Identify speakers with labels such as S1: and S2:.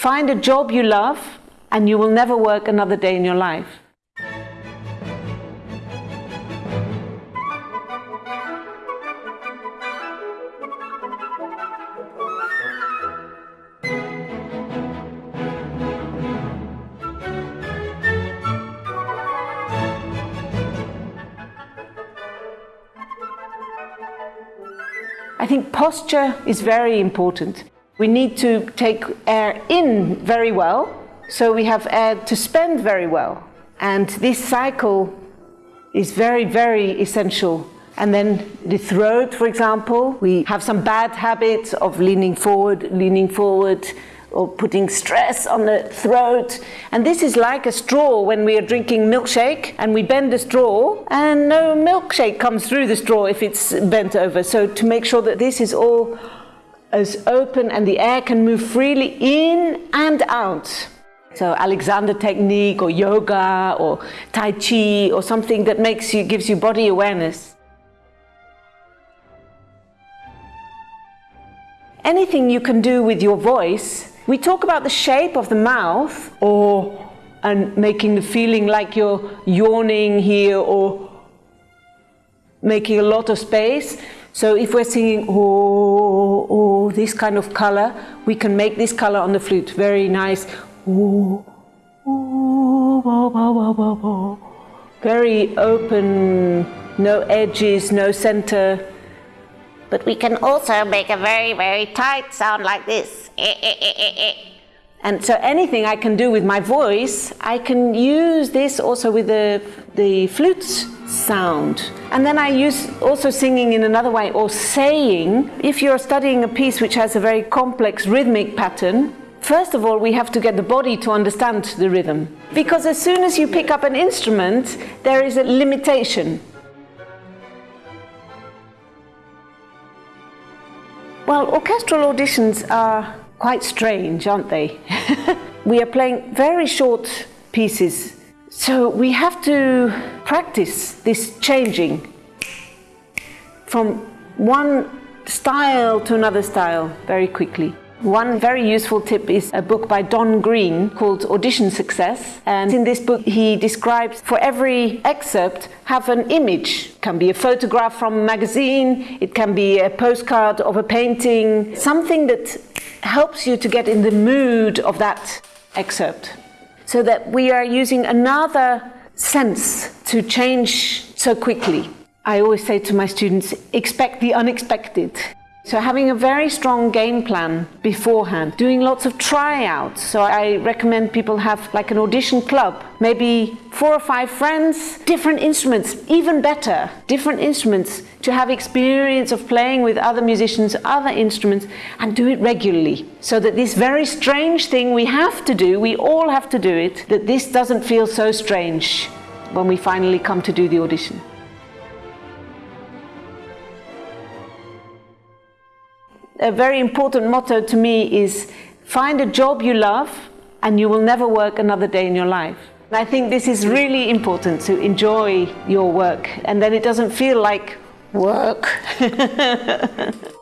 S1: Find a job you love and you will never work another day in your life. I think posture is very important. We need to take air in very well, so we have air to spend very well. And this cycle is very, very essential. And then the throat, for example, we have some bad habits of leaning forward, leaning forward, or putting stress on the throat. And this is like a straw when we are drinking milkshake and we bend the straw and no milkshake comes through the straw if it's bent over. So to make sure that this is all as open and the air can move freely in and out. So Alexander technique or yoga or Tai Chi or something that makes you, gives you body awareness. Anything you can do with your voice we talk about the shape of the mouth or and making the feeling like you're yawning here or making a lot of space. So if we're singing oh, this kind of color, we can make this color on the flute very nice. Oh, oh, oh, oh, oh, oh. Very open, no edges, no center.
S2: But we can also make a very, very tight sound like this.
S1: Eh, eh, eh, And so anything I can do with my voice, I can use this also with the, the flute sound. And then I use also singing in another way or saying. If you're studying a piece which has a very complex rhythmic pattern, First of all, we have to get the body to understand the rhythm. Because as soon as you pick up an instrument, there is a limitation. Well, orchestral auditions are quite strange, aren't they? we are playing very short pieces, so we have to practice this changing from one style to another style very quickly. One very useful tip is a book by Don Greene called Audition Success. And in this book, he describes for every excerpt, have an image. It can be a photograph from a magazine, it can be a postcard of a painting, something that helps you to get in the mood of that excerpt. So that we are using another sense to change so quickly. I always say to my students, expect the unexpected. So having a very strong game plan beforehand, doing lots of tryouts. So I recommend people have like an audition club, maybe four or five friends, different instruments, even better, different instruments to have experience of playing with other musicians, other instruments, and do it regularly. So that this very strange thing we have to do, we all have to do it, that this doesn't feel so strange when we finally come to do the audition. A very important motto to me is find a job you love and you will never work another day in your life. I think this is really important to enjoy your work and then it doesn't feel like work.